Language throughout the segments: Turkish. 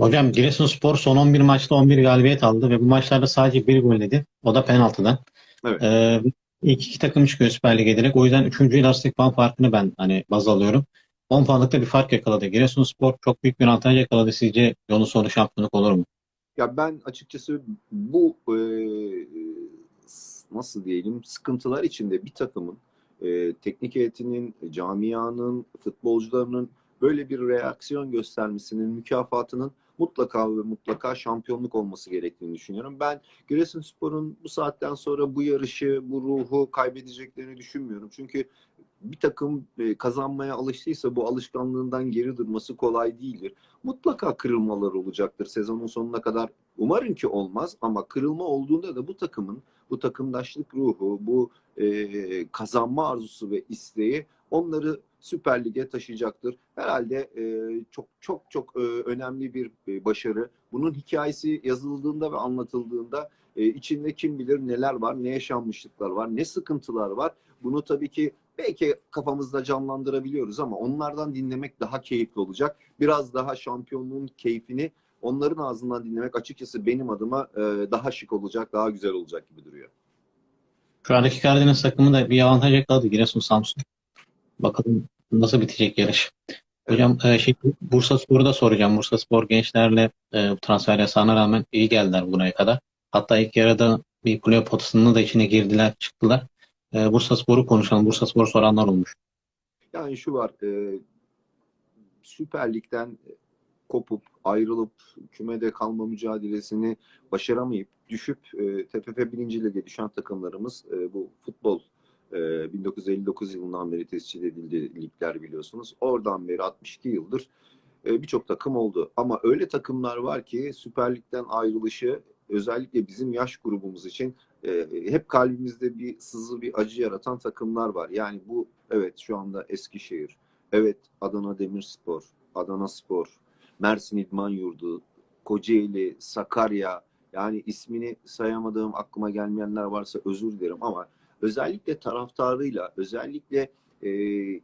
Hocam Giresunspor son 11 maçta 11 galibiyet aldı ve bu maçlarda sadece bir gol yedi. O da penaltıdan. Evet. Ee, ilk iki takım çıkıyor Süper Lig'e direkt. O yüzden 3. lastik puan farkını ben hani baz alıyorum. 10 puanlıkta bir fark yakaladı. Giresunspor çok büyük bir avantaj yakaladı. Sizce yolun sonu şampiyonluk olur mu? Ya ben açıkçası bu e, nasıl diyelim sıkıntılar içinde bir takımın e, teknik heyetinin, camianın, futbolcularının böyle bir reaksiyon göstermesinin mükafatının mutlaka ve mutlaka şampiyonluk olması gerektiğini düşünüyorum. Ben Giresunspor'un bu saatten sonra bu yarışı, bu ruhu kaybedeceklerini düşünmüyorum. Çünkü bir takım e, kazanmaya alıştıysa bu alışkanlığından geri durması kolay değildir. Mutlaka kırılmalar olacaktır sezonun sonuna kadar. Umarım ki olmaz ama kırılma olduğunda da bu takımın bu takımdaşlık ruhu, bu e, kazanma arzusu ve isteği onları Süper Lig'e taşıyacaktır. Herhalde e, çok çok çok e, önemli bir e, başarı. Bunun hikayesi yazıldığında ve anlatıldığında e, içinde kim bilir neler var, ne yaşanmışlıklar var, ne sıkıntılar var. Bunu tabii ki belki kafamızda canlandırabiliyoruz ama onlardan dinlemek daha keyifli olacak. Biraz daha şampiyonluğun keyfini onların ağzından dinlemek açıkçası benim adıma e, daha şık olacak, daha güzel olacak gibi duruyor. Şu andaki Karadeniz takımı da bir avantaj yakaladı Giresun Samsun. Bakalım nasıl bitecek yarış. Hocam e, şey, Bursa Spor'u da soracağım. Bursa Spor gençlerle e, transfer yasağına rağmen iyi geldiler buraya kadar. Hatta ilk yarıda bir kulüp potasının da içine girdiler, çıktılar. E, Bursa Spor'u konuşalım. Bursa Spor soranlar olmuş. Yani şu var, e, Süper Lig'den kopup, ayrılıp, kümede kalma mücadelesini başaramayıp, düşüp e, TFF 1. Lig'e düşen takımlarımız e, bu futbol e, 1959 yılından beri tescil edildi ligler biliyorsunuz. Oradan beri 62 yıldır e, birçok takım oldu. Ama öyle takımlar var ki Süper Lig'den ayrılışı özellikle bizim yaş grubumuz için e, hep kalbimizde bir sızı, bir acı yaratan takımlar var. Yani bu evet şu anda Eskişehir, evet Adana Demirspor, Adana Spor, Mersin İdman Yurdu, Kocaeli, Sakarya yani ismini sayamadığım aklıma gelmeyenler varsa özür dilerim ama özellikle taraftarıyla, özellikle e,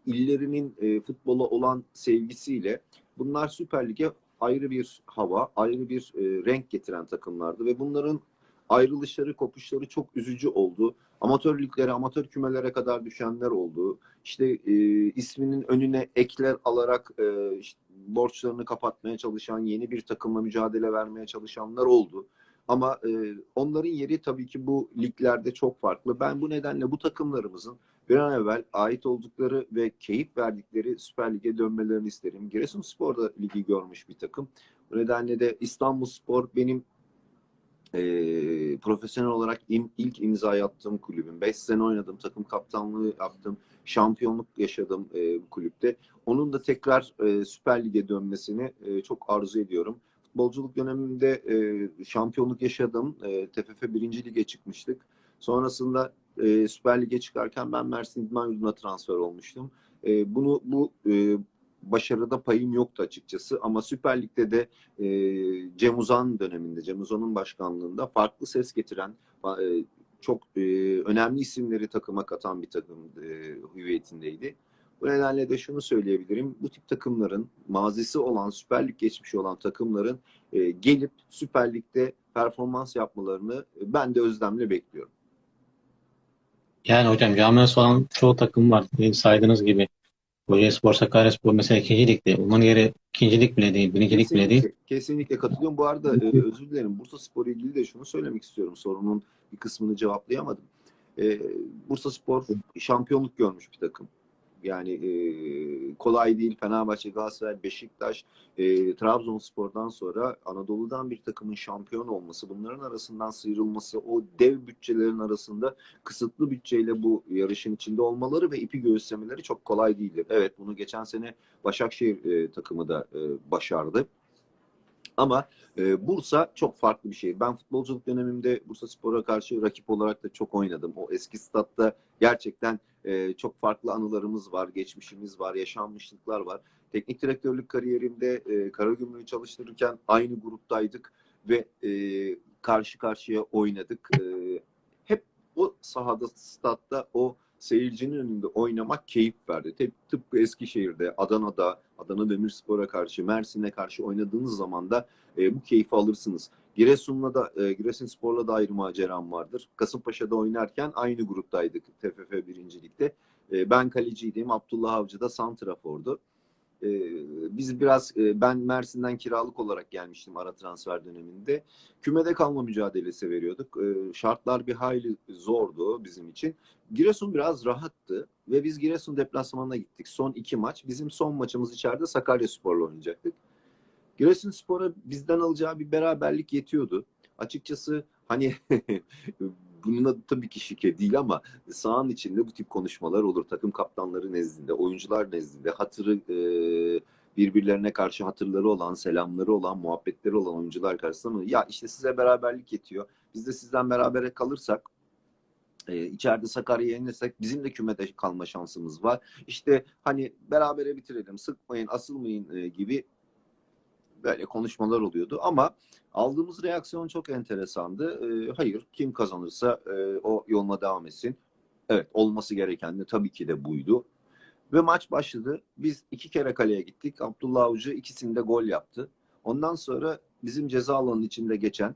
illerinin e, futbola olan sevgisiyle bunlar Süper Lig'e ayrı bir hava, ayrı bir e, renk getiren takımlardı ve bunların ayrılışları, kopuşları çok üzücü oldu. Amatör liglere, amatör kümelere kadar düşenler oldu. İşte e, isminin önüne ekler alarak e, işte, borçlarını kapatmaya çalışan, yeni bir takımla mücadele vermeye çalışanlar oldu. Ama e, onların yeri tabii ki bu liglerde çok farklı. Ben bu nedenle bu takımlarımızın bir an evvel ait oldukları ve keyif verdikleri Süper Lig'e dönmelerini isterim. Giresunspor da ligi görmüş bir takım. Bu nedenle de İstanbulspor benim e, profesyonel olarak im, ilk imza attığım kulübüm. 5 sene oynadım, takım kaptanlığı yaptım, şampiyonluk yaşadım e, bu kulüpte. Onun da tekrar e, Süper Lig'e dönmesini e, çok arzu ediyorum. Futbolculuk döneminde e, şampiyonluk yaşadım. E, TFF 1. Lig'e çıkmıştık. Sonrasında e, Süper Lig'e çıkarken ben Mersin İdman Yurdu'na transfer olmuştum. E, bunu bu e, başarıda payım yoktu açıkçası ama Süper Lig'de de e, Cem Uzan döneminde, Cem Uzan'ın başkanlığında farklı ses getiren, e, çok e, önemli isimleri takıma katan bir takım e, hüviyetindeydi. Bu nedenle de şunu söyleyebilirim. Bu tip takımların mazisi olan, Süper Lig geçmişi olan takımların e, gelip Süper Lig'de performans yapmalarını ben de özlemle bekliyorum. Yani hocam camiası olan çoğu takım var. Saydığınız gibi. Kocaelispor, Sakaryaspor mesela ikinci ligde. Onların yeri ikincilik bile değil, birincilik bile değil. Kesinlikle katılıyorum. Bu arada e, özür dilerim. Bursa Spor ilgili de şunu söylemek istiyorum. Sorunun bir kısmını cevaplayamadım. E, Bursa Spor şampiyonluk görmüş bir takım. Yani e, kolay değil. Fenerbahçe, Galatasaray, Beşiktaş, e, Trabzonspor'dan sonra Anadolu'dan bir takımın şampiyon olması, bunların arasından sıyrılması, o dev bütçelerin arasında kısıtlı bütçeyle bu yarışın içinde olmaları ve ipi göğüslemeleri çok kolay değildir. Evet bunu geçen sene Başakşehir e, takımı da e, başardı. Ama e, Bursa çok farklı bir şey. Ben futbolculuk dönemimde Bursa Spor'a karşı rakip olarak da çok oynadım. O eski statta gerçekten e, çok farklı anılarımız var, geçmişimiz var, yaşanmışlıklar var. Teknik direktörlük kariyerimde e, Karagümrük'ü çalıştırırken aynı gruptaydık ve e, karşı karşıya oynadık. E, hep o sahada, statta o seyircinin önünde oynamak keyif verdi. Tıp- Tıpkı Eskişehir'de, Adana'da, Adana Demirspor'a karşı, Mersin'e karşı oynadığınız zaman da e, bu keyfi alırsınız. Giresun'la da e, Giresunspor'la da ayrı maceram vardır. Kasımpaşa'da oynarken aynı gruptaydık TFF birincilikte. E, ben kaleciydim. Abdullah Avcı da santrafordu. E, biz biraz e, ben Mersin'den kiralık olarak gelmiştim ara transfer döneminde. Kümede kalma mücadelesi veriyorduk. E, şartlar bir hayli zordu bizim için. Giresun biraz rahattı ve biz Giresun deplasmanına gittik. Son iki maç. Bizim son maçımız içeride Sakaryaspor'la oynayacaktık. Giresunspor'a bizden alacağı bir beraberlik yetiyordu. Açıkçası hani bunun adı tabii ki şike değil ama sahanın içinde bu tip konuşmalar olur. Takım kaptanları nezdinde, oyuncular nezdinde hatırı e, birbirlerine karşı hatırları olan, selamları olan, muhabbetleri olan oyuncular karşısında mı? Ya işte size beraberlik yetiyor. Biz de sizden berabere kalırsak e, içeride Sakarya'yı yenirsek bizim de kümede kalma şansımız var. İşte hani berabere bitirelim, sıkmayın, asılmayın e, gibi böyle konuşmalar oluyordu ama aldığımız reaksiyon çok enteresandı. E, hayır kim kazanırsa e, o yoluna devam etsin. Evet olması gereken de tabii ki de buydu. Ve maç başladı. Biz iki kere kaleye gittik. Abdullah Avcı ikisinde gol yaptı. Ondan sonra bizim ceza alanının içinde geçen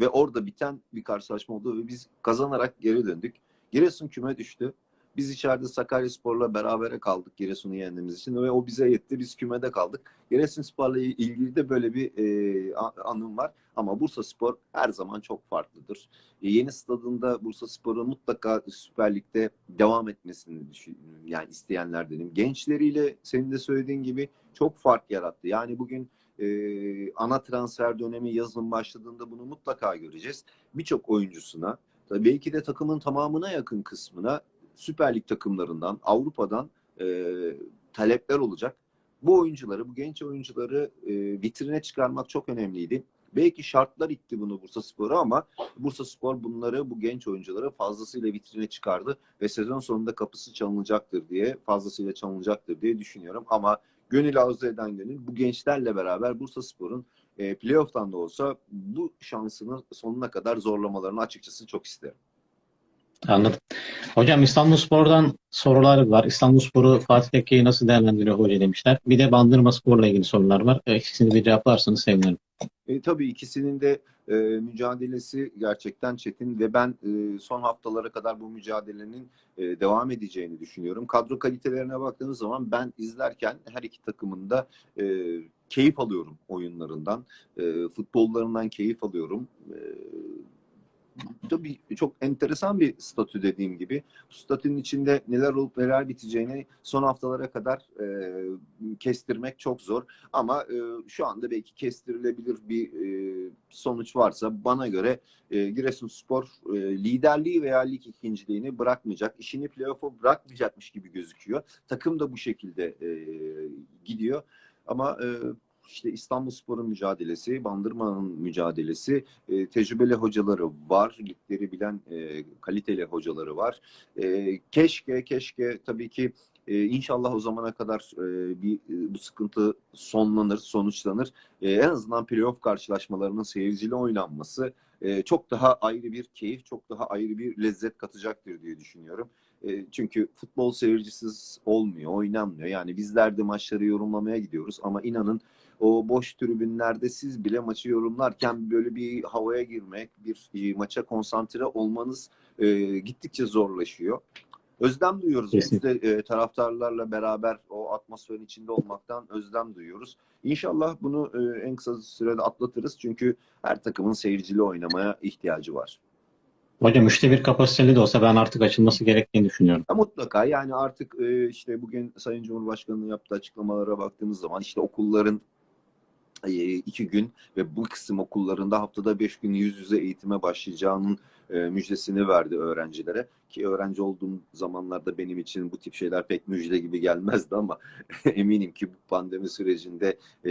ve orada biten bir karşılaşma oldu ve biz kazanarak geri döndük. Giresun küme düştü. Biz içeride Sakaryaspor'la berabere kaldık Giresun'u yendiğimiz için ve o bize yetti. Biz kümede kaldık. Giresunspor'la ilgili de böyle bir e, anım var. Ama Bursaspor her zaman çok farklıdır. E, yeni stadında Bursaspor'un mutlaka Süper Lig'de devam etmesini düşünüyorum. Yani isteyenlerdenim. Gençleriyle senin de söylediğin gibi çok fark yarattı. Yani bugün e, ana transfer dönemi yazın başladığında bunu mutlaka göreceğiz. Birçok oyuncusuna, belki de takımın tamamına yakın kısmına Süper Lig takımlarından, Avrupa'dan e, talepler olacak. Bu oyuncuları, bu genç oyuncuları e, vitrine çıkarmak çok önemliydi. Belki şartlar itti bunu Bursaspor'a ama Bursaspor bunları, bu genç oyuncuları fazlasıyla vitrine çıkardı ve sezon sonunda kapısı çalınacaktır diye, fazlasıyla çalınacaktır diye düşünüyorum. Ama gönül arzu eden gönül bu gençlerle beraber Bursaspor'un e, playoff'tan da olsa bu şansını sonuna kadar zorlamalarını açıkçası çok isterim. Anladım. Hocam İstanbulspor'dan sorular var. İstanbulspor'u Fatih Tekke'yi nasıl değerlendiriyor hoca demişler. Bir de Bandırma Spor'la ilgili sorular var. E, İkisini bir cevaplarsanız sevinirim. E, tabii ikisinin de e, mücadelesi gerçekten çetin ve ben e, son haftalara kadar bu mücadelenin e, devam edeceğini düşünüyorum. Kadro kalitelerine baktığımız zaman ben izlerken her iki takımın da e, keyif alıyorum oyunlarından, e, futbollarından keyif alıyorum. E, tabii çok enteresan bir statü dediğim gibi. Bu statünün içinde neler olup neler biteceğini son haftalara kadar e, kestirmek çok zor. Ama e, şu anda belki kestirilebilir bir e, sonuç varsa bana göre e, Giresunspor e, liderliği veya lig ikinciliğini bırakmayacak. İşini playoff'a bırakmayacakmış gibi gözüküyor. Takım da bu şekilde e, gidiyor. Ama e, işte İstanbulspor'un mücadelesi, Bandırma'nın mücadelesi, e, tecrübeli hocaları var, ligleri bilen e, kaliteli hocaları var. E, keşke, keşke tabii ki e, inşallah o zamana kadar e, bir e, bu sıkıntı sonlanır, sonuçlanır. E, en azından playoff karşılaşmalarının seyirciyle oynanması e, çok daha ayrı bir keyif, çok daha ayrı bir lezzet katacaktır diye düşünüyorum. E, çünkü futbol seyircisiz olmuyor, oynanmıyor. Yani bizler de maçları yorumlamaya gidiyoruz ama inanın o boş tribünlerde siz bile maçı yorumlarken böyle bir havaya girmek, bir e, maça konsantre olmanız e, gittikçe zorlaşıyor. Özlem duyuyoruz. Biz de e, taraftarlarla beraber o atmosferin içinde olmaktan özlem duyuyoruz. İnşallah bunu e, en kısa sürede atlatırız. Çünkü her takımın seyircili oynamaya ihtiyacı var. Hocam üçte bir kapasiteli de olsa ben artık açılması gerektiğini düşünüyorum. Ya mutlaka yani artık e, işte bugün Sayın Cumhurbaşkanı'nın yaptığı açıklamalara baktığımız zaman işte okulların iki gün ve bu kısım okullarında haftada beş gün yüz yüze eğitime başlayacağının e, müjdesini verdi öğrencilere. Ki öğrenci olduğum zamanlarda benim için bu tip şeyler pek müjde gibi gelmezdi ama eminim ki bu pandemi sürecinde e,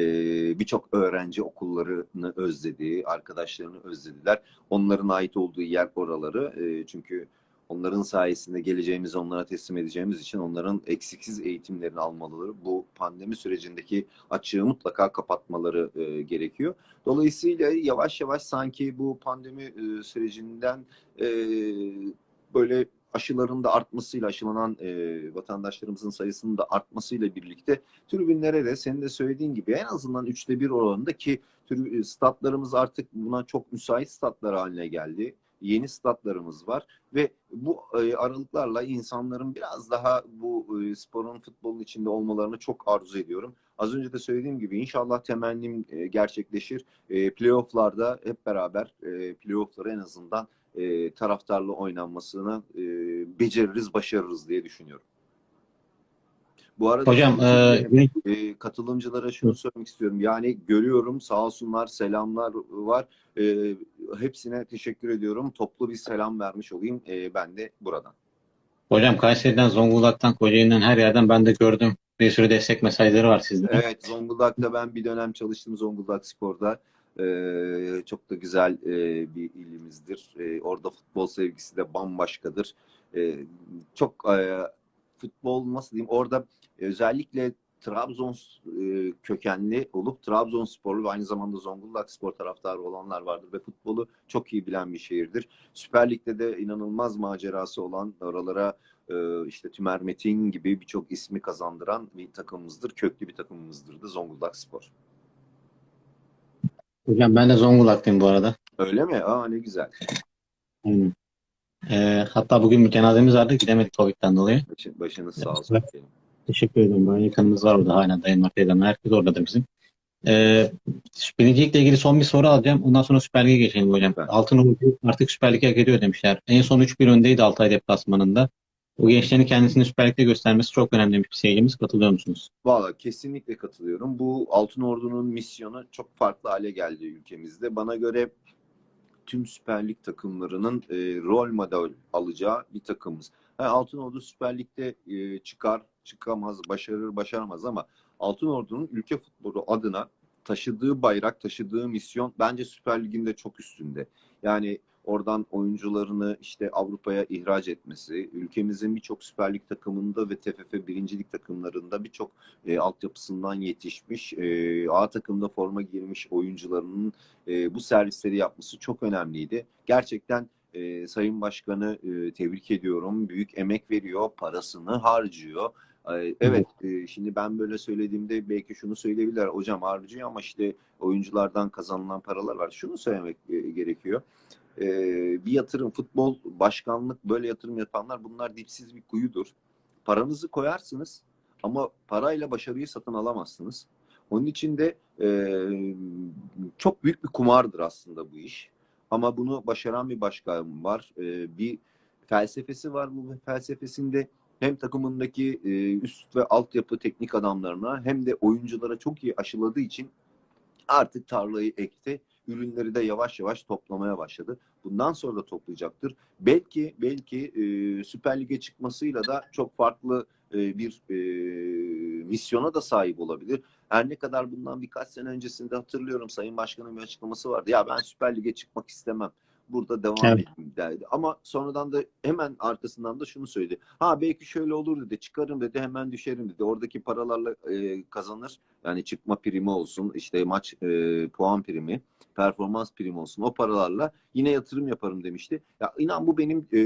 birçok öğrenci okullarını özledi, arkadaşlarını özlediler. Onların ait olduğu yer oraları. E, çünkü onların sayesinde geleceğimizi onlara teslim edeceğimiz için onların eksiksiz eğitimlerini almaları, bu pandemi sürecindeki açığı mutlaka kapatmaları e, gerekiyor. Dolayısıyla yavaş yavaş sanki bu pandemi e, sürecinden e, böyle aşıların da artmasıyla aşılanan e, vatandaşlarımızın sayısının da artmasıyla birlikte tribünlere de senin de söylediğin gibi en azından üçte bir oranında ki tribü- statlarımız artık buna çok müsait statlar haline geldi. Yeni statlarımız var ve bu e, aralıklarla insanların biraz daha bu e, sporun futbolun içinde olmalarını çok arzu ediyorum. Az önce de söylediğim gibi inşallah temennim e, gerçekleşir. E, playoff'larda hep beraber e, playoff'ları en azından e, taraftarla oynanmasını beceririz, başarırız diye düşünüyorum. Bu arada Hocam e, e, katılımcılara şunu söylemek istiyorum. Yani görüyorum sağ olsunlar, selamlar var. E, hepsine teşekkür ediyorum. Toplu bir selam vermiş olayım e, ben de buradan. hocam Kayseri'den, Zonguldak'tan, Kocaeli'den her yerden ben de gördüm. Bir sürü destek mesajları var sizde. Evet, Zonguldak'ta ben bir dönem çalıştım Zonguldak Spor'da. Ee, çok da güzel e, bir ilimizdir. Ee, orada futbol sevgisi de bambaşkadır. Ee, çok e, futbol nasıl diyeyim orada özellikle Trabzon e, kökenli olup Trabzonsporlu ve aynı zamanda Zonguldak Spor taraftarı olanlar vardır ve futbolu çok iyi bilen bir şehirdir. Süper Lig'de de inanılmaz macerası olan oralara e, işte Tümer Metin gibi birçok ismi kazandıran bir takımımızdır. Köklü bir takımımızdır da Zonguldak Spor. Hocam ben de Zonguldak'tayım bu arada. Öyle mi? Aa ne güzel. Aynen. E, hatta bugün bir cenazemiz vardı. Gidemedik Covid'den dolayı. Başın, başınız sağ olsun. Teşekkür ederim. Bayağı yakınımız var orada. Hala dayımlar, teyzemler. Herkes orada bizim. Ee, birincilikle ilgili son bir soru alacağım. Ondan sonra Süper Lig'e geçelim hocam. Süper. Altınordu artık Süper Lig'e hak ediyor demişler. En son 3-1 öndeydi Altay deplasmanında. O gençlerin kendisini Süper Lig'de göstermesi çok önemli demiş bir seyircimiz. Katılıyor musunuz? Valla kesinlikle katılıyorum. Bu Altın Ordu'nun misyonu çok farklı hale geldi ülkemizde. Bana göre tüm Süper Lig takımlarının e, rol model alacağı bir takımız. Ha, Altın Ordu Süper Lig'de e, çıkar, çıkamaz, başarır, başaramaz ama Altın Ordu'nun ülke futbolu adına taşıdığı bayrak, taşıdığı misyon bence Süper Lig'in de çok üstünde. Yani oradan oyuncularını işte Avrupa'ya ihraç etmesi, ülkemizin birçok Süper Lig takımında ve TFF birincilik takımlarında birçok e, altyapısından yetişmiş, e, A takımda forma girmiş oyuncularının e, bu servisleri yapması çok önemliydi. Gerçekten e, Sayın Başkanı e, tebrik ediyorum. Büyük emek veriyor, parasını harcıyor. E, Evet, e, şimdi ben böyle söylediğimde belki şunu söyleyebilirler. Hocam harcıyor ama işte oyunculardan kazanılan paralar var. Şunu söylemek e, gerekiyor. E, bir yatırım, futbol, başkanlık böyle yatırım yapanlar bunlar dipsiz bir kuyudur. Paranızı koyarsınız ama parayla başarıyı satın alamazsınız. Onun için de e, çok büyük bir kumardır aslında bu iş. Ama bunu başaran bir başkan var. E, bir felsefesi var. Bu felsefesinde hem takımındaki e, üst ve altyapı teknik adamlarına hem de oyunculara çok iyi aşıladığı için artık tarlayı ekti. Ürünleri de yavaş yavaş toplamaya başladı. Bundan sonra da toplayacaktır. Belki belki e, Süper Lig'e çıkmasıyla da çok farklı e, bir e, misyona da sahip olabilir. Her ne kadar bundan birkaç sene öncesinde hatırlıyorum Sayın Başkan'ın bir açıklaması vardı. Ya ben Süper Lig'e çıkmak istemem. Burada devam Evet. edeyim derdi. Ama sonradan da hemen arkasından da şunu söyledi. Ha belki şöyle olur dedi. Çıkarım dedi hemen düşerim dedi. Oradaki paralarla e, kazanır. Yani çıkma primi olsun işte maç e, puan primi performans primi olsun o paralarla yine yatırım yaparım demişti. Ya inan bu benim e,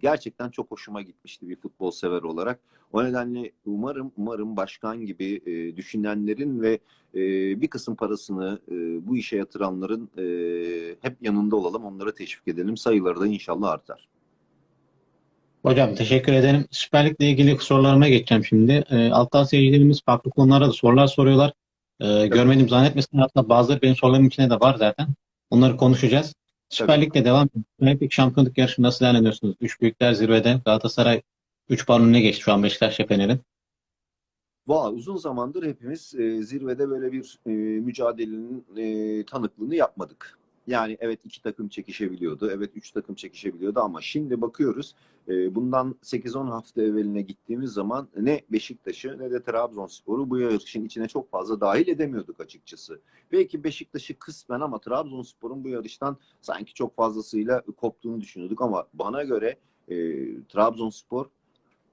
gerçekten çok hoşuma gitmişti bir futbol sever olarak. O nedenle umarım umarım başkan gibi e, düşünenlerin ve e, bir kısım parasını e, bu işe yatıranların e, hep yanında olalım, onları teşvik edelim. Sayıları da inşallah artar. Hocam teşekkür ederim. Süper Lig'le ilgili sorularıma geçeceğim şimdi. E, alttan seyircilerimiz farklı konulara da sorular soruyorlar. E, görmedim zannetmesin. Hatta bazıları benim sorularım içinde de var zaten. Onları konuşacağız. Süper. Lig'le devam ediyoruz. Süper Lig şampiyonluk yarışı nasıl değerlendiriyorsunuz? Üç büyükler zirvede. Galatasaray 3 puan önüne geçti şu an Beşiktaş ve Fener'in. Valla uzun zamandır hepimiz e, zirvede böyle bir e, mücadelenin e, tanıklığını yapmadık. Yani evet iki takım çekişebiliyordu, evet üç takım çekişebiliyordu ama şimdi bakıyoruz e, bundan 8-10 hafta evveline gittiğimiz zaman ne Beşiktaş'ı ne de Trabzonspor'u bu yarışın içine çok fazla dahil edemiyorduk açıkçası. Belki Beşiktaş'ı kısmen ama Trabzonspor'un bu yarıştan sanki çok fazlasıyla koptuğunu düşünüyorduk ama bana göre e, Trabzonspor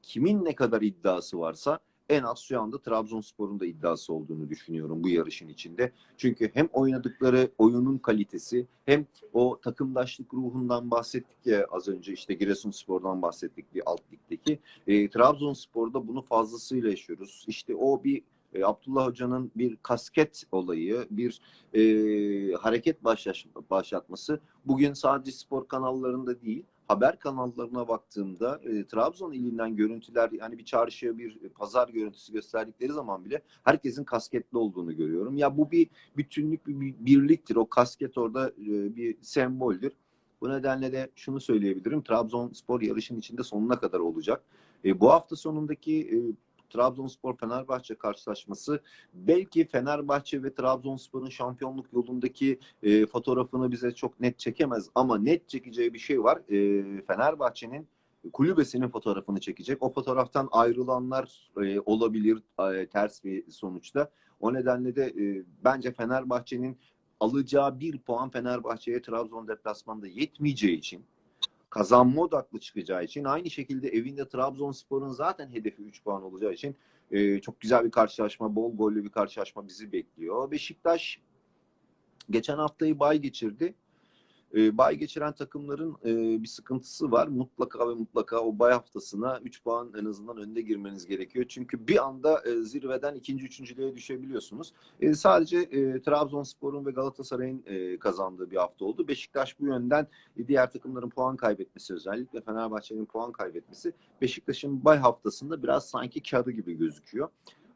kimin ne kadar iddiası varsa en az şu anda Trabzonspor'un da iddiası olduğunu düşünüyorum bu yarışın içinde. Çünkü hem oynadıkları oyunun kalitesi hem o takımdaşlık ruhundan bahsettik ya az önce işte Giresunspor'dan bahsettik bir alt ligdeki. E, Trabzonspor'da bunu fazlasıyla yaşıyoruz. İşte o bir e, Abdullah Hoca'nın bir kasket olayı, bir e, hareket başlatması bugün sadece spor kanallarında değil, haber kanallarına baktığımda e, Trabzon ilinden görüntüler yani bir çarşıya bir pazar görüntüsü gösterdikleri zaman bile herkesin kasketli olduğunu görüyorum. Ya bu bir bütünlük, bir, bir birliktir. O kasket orada e, bir semboldür. Bu nedenle de şunu söyleyebilirim. Trabzonspor yarışın içinde sonuna kadar olacak. E, bu hafta sonundaki e, Trabzonspor Fenerbahçe karşılaşması belki Fenerbahçe ve Trabzonspor'un şampiyonluk yolundaki e, fotoğrafını bize çok net çekemez ama net çekeceği bir şey var. E, Fenerbahçe'nin kulübesinin fotoğrafını çekecek. O fotoğraftan ayrılanlar e, olabilir e, ters bir sonuçta. O nedenle de e, bence Fenerbahçe'nin alacağı bir puan Fenerbahçe'ye Trabzon deplasmanda yetmeyeceği için kazanma odaklı çıkacağı için aynı şekilde evinde Trabzonspor'un zaten hedefi 3 puan olacağı için e, çok güzel bir karşılaşma, bol gollü bir karşılaşma bizi bekliyor. Beşiktaş geçen haftayı bay geçirdi. E, bay geçiren takımların e, bir sıkıntısı var. Mutlaka ve mutlaka o bay haftasına 3 puan en azından önde girmeniz gerekiyor. Çünkü bir anda e, zirveden ikinci, üçüncülüğe düşebiliyorsunuz. E, sadece e, Trabzonspor'un ve Galatasaray'ın e, kazandığı bir hafta oldu. Beşiktaş bu yönden e, diğer takımların puan kaybetmesi özellikle Fenerbahçe'nin puan kaybetmesi Beşiktaş'ın bay haftasında biraz sanki kağıdı gibi gözüküyor.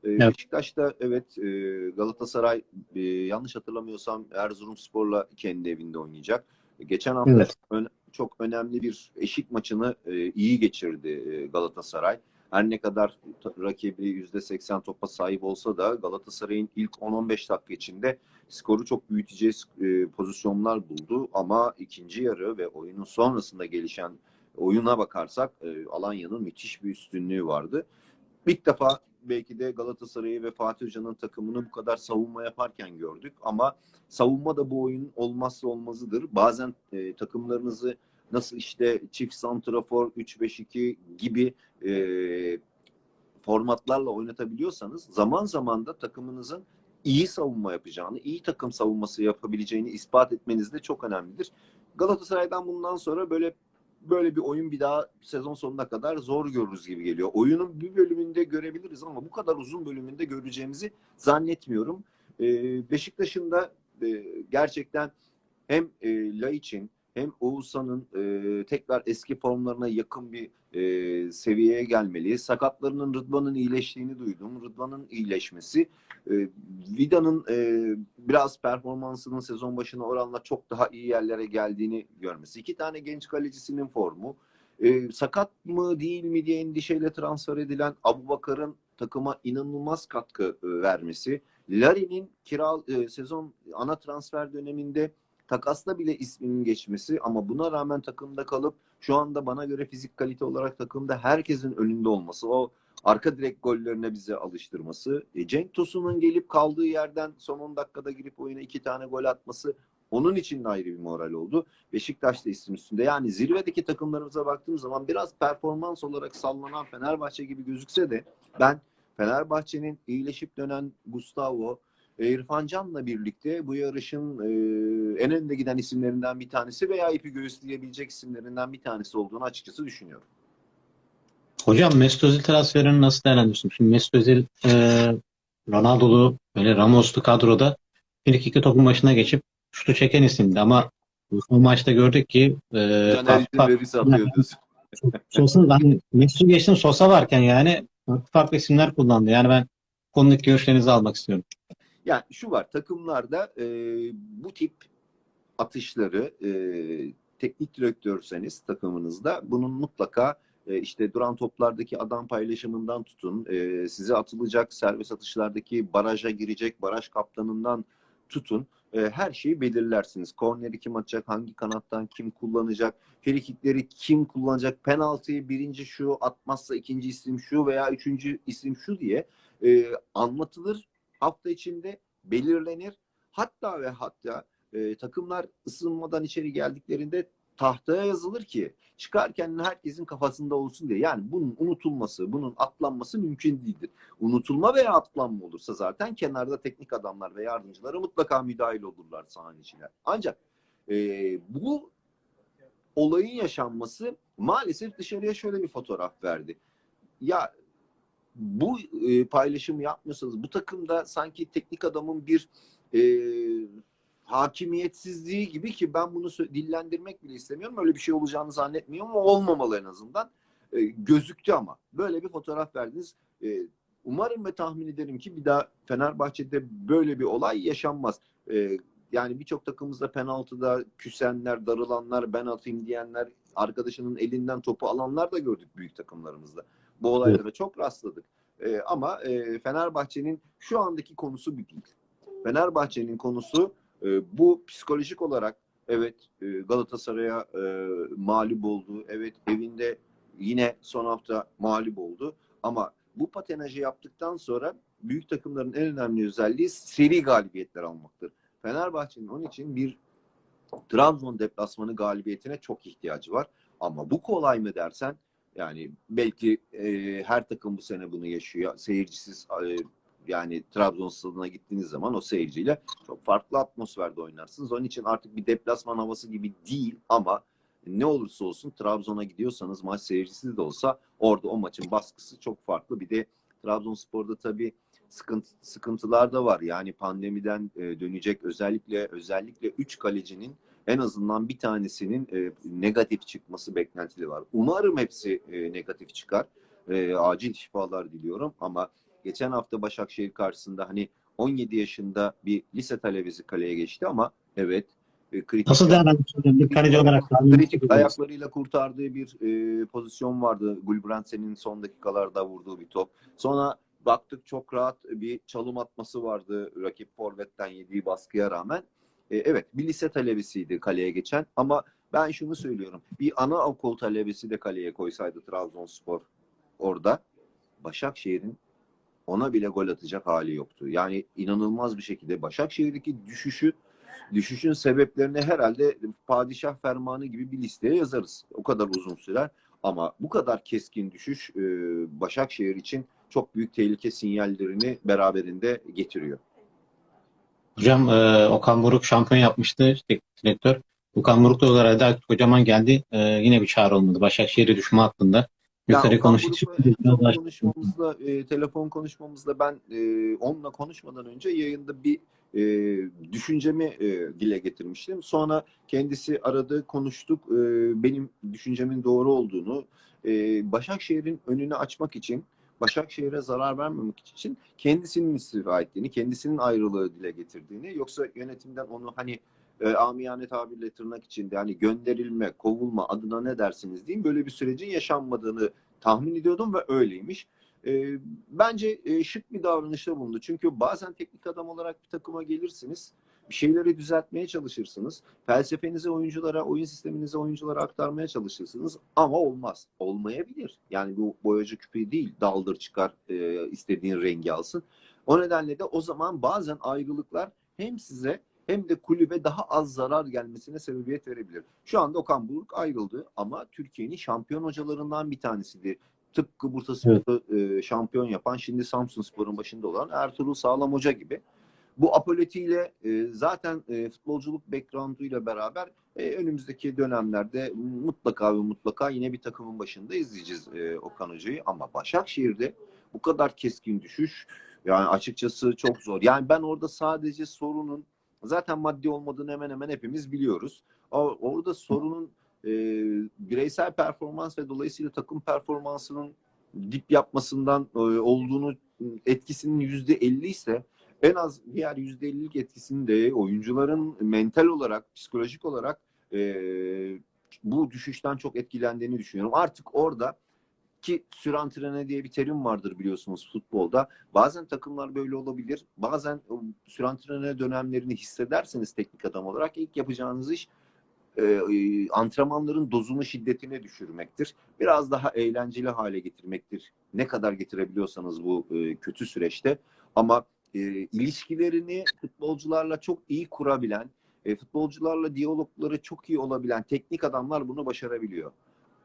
E, Evet. Beşiktaş'ta evet e, Galatasaray e, yanlış hatırlamıyorsam Erzurumspor'la kendi evinde oynayacak. Geçen hafta Evet. ön- çok önemli bir eşik maçını e, iyi geçirdi e, Galatasaray. Her ne kadar rakibi %80 topa sahip olsa da Galatasaray'ın ilk 10-15 dakika içinde skoru çok büyüteceği e, pozisyonlar buldu. Ama ikinci yarı ve oyunun sonrasında gelişen oyuna bakarsak e, Alanya'nın müthiş bir üstünlüğü vardı. İlk defa belki de Galatasaray'ı ve Fatih Hoca'nın takımını bu kadar savunma yaparken gördük. Ama savunma da bu oyunun olmazsa olmazıdır. Bazen e, takımlarınızı nasıl işte çift santrafor 3-5-2 gibi e, formatlarla oynatabiliyorsanız zaman zaman da takımınızın iyi savunma yapacağını, iyi takım savunması yapabileceğini ispat etmeniz de çok önemlidir. Galatasaray'dan bundan sonra böyle böyle bir oyun bir daha sezon sonuna kadar zor görürüz gibi geliyor. Oyunun bir bölümünde görebiliriz ama bu kadar uzun bölümünde göreceğimizi zannetmiyorum. Ee, Beşiktaş'ın da e, gerçekten hem e, Laiç'in hem Oğuzhan'ın e, tekrar eski formlarına yakın bir e, seviyeye gelmeli. Sakatlarının Rıdvan'ın iyileştiğini duydum. Rıdvan'ın iyileşmesi e, Vida'nın e, biraz performansının sezon başına oranla çok daha iyi yerlere geldiğini görmesi. İki tane genç kalecisinin formu. E, sakat mı değil mi diye endişeyle transfer edilen Abu Bakar'ın takıma inanılmaz katkı e, vermesi. Larin'in kira e, sezon ana transfer döneminde takasla bile isminin geçmesi ama buna rağmen takımda kalıp şu anda bana göre fizik kalite olarak takımda herkesin önünde olması, o arka direk gollerine bize alıştırması, e, Cenk Tosun'un gelip kaldığı yerden son 10 dakikada girip oyuna iki tane gol atması onun için de ayrı bir moral oldu. Beşiktaş da isim üstünde. Yani zirvedeki takımlarımıza baktığım zaman biraz performans olarak sallanan Fenerbahçe gibi gözükse de ben Fenerbahçe'nin iyileşip dönen Gustavo, e, İrfan Can'la birlikte bu yarışın e, en önde giden isimlerinden bir tanesi veya ipi göğüsleyebilecek isimlerinden bir tanesi olduğunu açıkçası düşünüyorum. Hocam Mesut Özil transferini nasıl değerlendiriyorsun? Şimdi Mesut Özil e, Ronaldo'lu böyle Ramos'lu kadroda bir iki topun başına geçip şutu çeken isimdi ama bu maçta gördük ki e. Sosa, ben Mesut'u geçtim Sosa varken yani farklı isimler kullandı. Yani ben konudaki görüşlerinizi almak istiyorum. Yani şu var takımlarda e, bu tip atışları e, teknik direktörseniz takımınızda bunun mutlaka e, işte duran toplardaki adam paylaşımından tutun e, size atılacak serbest atışlardaki baraja girecek baraj kaptanından tutun e, her şeyi belirlersiniz. Korneri kim atacak, hangi kanattan kim kullanacak, frikikleri kim kullanacak, penaltıyı birinci şu atmazsa ikinci isim şu veya üçüncü isim şu diye e, anlatılır hafta içinde belirlenir. Hatta ve hatta e, takımlar ısınmadan içeri geldiklerinde tahtaya yazılır ki çıkarken herkesin kafasında olsun diye. Yani bunun unutulması, bunun atlanması mümkün değildir. Unutulma veya atlanma olursa zaten kenarda teknik adamlar ve yardımcıları mutlaka müdahil olurlar sahanın içine. Ancak e, bu olayın yaşanması maalesef dışarıya şöyle bir fotoğraf verdi. Ya bu e, paylaşımı yapmıyorsanız bu takımda sanki teknik adamın bir e, hakimiyetsizliği gibi ki ben bunu dillendirmek bile istemiyorum. Öyle bir şey olacağını zannetmiyorum ama olmamalı en azından. E, gözüktü ama. Böyle bir fotoğraf verdiniz. E, umarım ve tahmin ederim ki bir daha Fenerbahçe'de böyle bir olay yaşanmaz. E, yani birçok takımımızda penaltıda küsenler, darılanlar, ben atayım diyenler, arkadaşının elinden topu alanlar da gördük büyük takımlarımızda. Bu olaylara çok rastladık. E, ama e, Fenerbahçe'nin şu andaki konusu bir değil. Fenerbahçe'nin konusu e, bu psikolojik olarak evet e, Galatasaray'a e, mağlup oldu. Evet evinde yine son hafta mağlup oldu. Ama bu patenajı yaptıktan sonra büyük takımların en önemli özelliği seri galibiyetler almaktır. Fenerbahçe'nin onun için bir Trabzon deplasmanı galibiyetine çok ihtiyacı var. Ama bu kolay mı dersen yani belki e, her takım bu sene bunu yaşıyor. Seyircisiz e, yani Trabzon stadına gittiğiniz zaman o seyirciyle çok farklı atmosferde oynarsınız. Onun için artık bir deplasman havası gibi değil ama ne olursa olsun Trabzon'a gidiyorsanız maç seyircisiz de olsa orada o maçın baskısı çok farklı. Bir de Trabzonspor'da tabii sıkıntı, sıkıntılar da var. Yani pandemiden e, dönecek özellikle özellikle 3 kalecinin en azından bir tanesinin e, negatif çıkması beklentili var. Umarım hepsi e, negatif çıkar. E, acil şifalar diliyorum ama geçen hafta Başakşehir karşısında hani 17 yaşında bir lise talebesi kaleye geçti ama evet e, kritik Nasıl değerlendiriyorsun? Bir kaleci olarak kritik ayaklarıyla kurtardığı bir e, pozisyon vardı. Gulbrandsen'in son dakikalarda vurduğu bir top. Sonra baktık çok rahat bir çalım atması vardı rakip forvetten yediği baskıya rağmen. E, evet bir lise talebesiydi kaleye geçen ama ben şunu söylüyorum. Bir ana okul talebesi de kaleye koysaydı Trabzonspor orada Başakşehir'in ona bile gol atacak hali yoktu. Yani inanılmaz bir şekilde Başakşehir'deki düşüşü düşüşün sebeplerini herhalde padişah fermanı gibi bir listeye yazarız. O kadar uzun sürer. Ama bu kadar keskin düşüş e, Başakşehir için çok büyük tehlike sinyallerini beraberinde getiriyor. Hocam e, Okan Buruk şampiyon yapmıştı teknik direktör. Okan Buruk da olarak da kocaman geldi. E, yine bir çağrı olmadı. Başakşehir'i düşme hakkında. Yukarı konuştuk. Konuşmamızda, e, telefon konuşmamızda ben e, onunla konuşmadan önce yayında bir e, düşüncemi e, dile getirmiştim. Sonra kendisi aradı, konuştuk. E, benim düşüncemin doğru olduğunu, e, Başakşehir'in önünü açmak için, Başakşehir'e zarar vermemek için kendisinin istifa ettiğini, kendisinin ayrılığı dile getirdiğini, yoksa yönetimden onu hani e, amiyane tabirle tırnak içinde hani gönderilme, kovulma adına ne dersiniz diyeyim böyle bir sürecin yaşanmadığını tahmin ediyordum ve öyleymiş. E, bence e, şık bir davranışta bulundu. Çünkü bazen teknik adam olarak bir takıma gelirsiniz. Bir şeyleri düzeltmeye çalışırsınız. Felsefenizi oyunculara, oyun sisteminizi oyunculara aktarmaya çalışırsınız. Ama olmaz. Olmayabilir. Yani bu boyacı küpeyi değil. Daldır çıkar e, istediğin rengi alsın. O nedenle de o zaman bazen ayrılıklar hem size hem de kulübe daha az zarar gelmesine sebebiyet verebilir. Şu anda Okan Buruk ayrıldı ama Türkiye'nin şampiyon hocalarından bir tanesidir. Tıpkı Bursaspor'u e, şampiyon yapan, şimdi Samsunspor'un başında olan Ertuğrul Sağlam Hoca gibi. Bu apoletiyle e, zaten e, futbolculuk background'uyla beraber e, önümüzdeki dönemlerde mutlaka ve mutlaka yine bir takımın başında izleyeceğiz e, Okan Hoca'yı. Ama Başakşehir'de bu kadar keskin düşüş yani açıkçası çok zor. Yani ben orada sadece sorunun zaten maddi olmadığını hemen hemen hepimiz biliyoruz. Orada sorunun e, bireysel performans ve dolayısıyla takım performansının dip yapmasından e, olduğunu etkisinin yüzde elli ise en az diğer yüzde ellilik etkisini de oyuncuların mental olarak, psikolojik olarak e, bu düşüşten çok etkilendiğini düşünüyorum. Artık orada ki sürantrene diye bir terim vardır biliyorsunuz futbolda. Bazen takımlar böyle olabilir. Bazen sürantrene dönemlerini hissederseniz teknik adam olarak ilk yapacağınız iş e, antrenmanların dozunu şiddetine düşürmektir. Biraz daha eğlenceli hale getirmektir. Ne kadar getirebiliyorsanız bu e, kötü süreçte. Ama e, ilişkilerini futbolcularla çok iyi kurabilen e, futbolcularla diyalogları çok iyi olabilen teknik adamlar bunu başarabiliyor.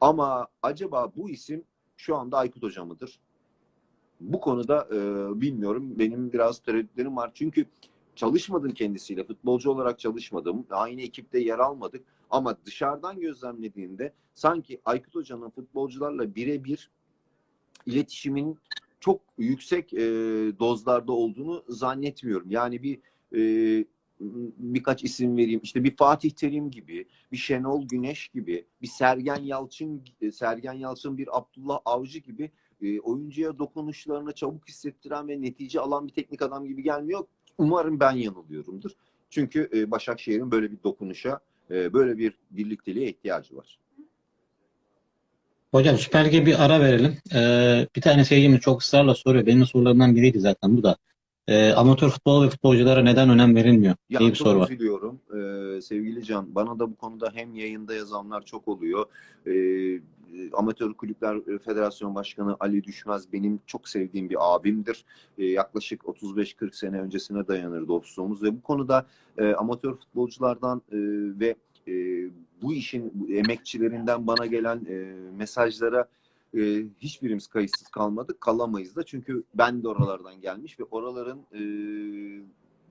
Ama acaba bu isim şu anda Aykut Hoca mıdır? Bu konuda e, bilmiyorum. Benim biraz tereddütlerim var. Çünkü çalışmadım kendisiyle. Futbolcu olarak çalışmadım. Aynı ekipte yer almadık. Ama dışarıdan gözlemlediğimde sanki Aykut Hoca'nın futbolcularla birebir iletişimin çok yüksek e, dozlarda olduğunu zannetmiyorum. Yani bir e, birkaç isim vereyim. İşte bir Fatih Terim gibi, bir Şenol Güneş gibi, bir Sergen Yalçın, Sergen Yalçın, bir Abdullah Avcı gibi e, oyuncuya dokunuşlarını çabuk hissettiren ve netice alan bir teknik adam gibi gelmiyor. Umarım ben yanılıyorumdur. Çünkü e, Başakşehir'in böyle bir dokunuşa, e, böyle bir birlikteliğe ihtiyacı var. Hocam Süper Lig'e bir ara verelim. Ee, bir tane seyircimiz çok ısrarla soruyor. Benim sorularımdan biriydi zaten bu da. Ee, amatör futbol ve futbolculara neden önem verilmiyor Ya diye bir soru var. üzülüyorum Ee, sevgili Can. Bana da bu konuda hem yayında yazanlar çok oluyor. Ee, Amatör Kulüpler Federasyon Başkanı Ali Düşmez benim çok sevdiğim bir abimdir. Ee, yaklaşık 35-40 sene öncesine dayanır dostluğumuz ve bu konuda e, amatör futbolculardan e, ve e, bu işin emekçilerinden bana gelen e, mesajlara e, hiçbirimiz kayıtsız kalmadık. Kalamayız da çünkü ben de oralardan gelmiş ve oraların e,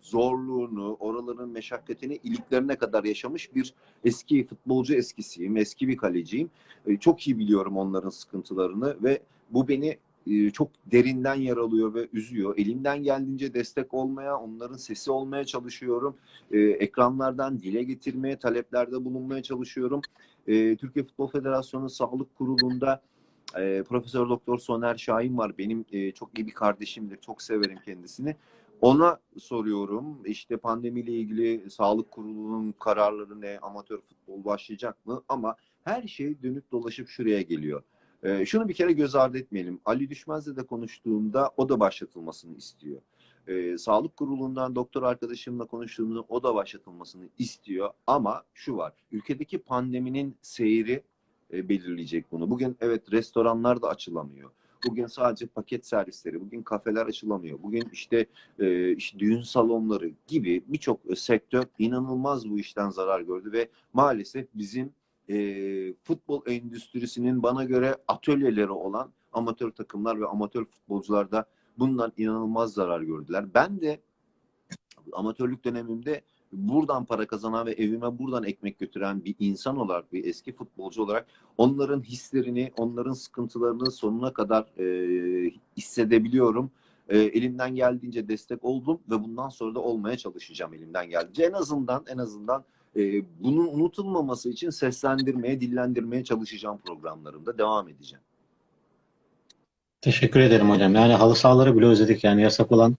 zorluğunu, oraların meşakkatini iliklerine kadar yaşamış bir eski futbolcu eskisiyim, eski bir kaleciyim. E, çok iyi biliyorum onların sıkıntılarını ve bu beni e, çok derinden yaralıyor ve üzüyor. Elimden geldiğince destek olmaya, onların sesi olmaya çalışıyorum. E, ekranlardan dile getirmeye, taleplerde bulunmaya çalışıyorum. E, Türkiye Futbol Federasyonu Sağlık Kurulu'nda Profesör Doktor Soner Şahin var. Benim çok iyi bir kardeşimdir. Çok severim kendisini. Ona soruyorum işte pandemiyle ilgili sağlık kurulunun kararları ne, amatör futbol başlayacak mı? Ama her şey dönüp dolaşıp şuraya geliyor. Ee, şunu bir kere göz ardı etmeyelim. Ali Düşmez'le de konuştuğumda o da başlatılmasını istiyor. Ee, sağlık kurulundan doktor arkadaşımla konuştuğumda o da başlatılmasını istiyor. Ama şu var, ülkedeki pandeminin seyri e, belirleyecek bunu. Bugün evet restoranlar da açılamıyor. Bugün sadece paket servisleri, bugün kafeler açılamıyor. Bugün işte, e, işte düğün salonları gibi birçok sektör inanılmaz bu işten zarar gördü ve maalesef bizim e, futbol endüstrisinin bana göre atölyeleri olan amatör takımlar ve amatör futbolcular da bundan inanılmaz zarar gördüler. Ben de amatörlük dönemimde buradan para kazanan ve evime buradan ekmek götüren bir insan olarak, bir eski futbolcu olarak onların hislerini, onların sıkıntılarını sonuna kadar e, hissedebiliyorum. E, elimden geldiğince destek oldum ve bundan sonra da olmaya çalışacağım elimden geldiğince. En azından en azından e, bunun unutulmaması için seslendirmeye, dillendirmeye çalışacağım programlarımda. Devam edeceğim. Teşekkür ederim hocam. Yani halı sahaları bile özledik yani yasak olan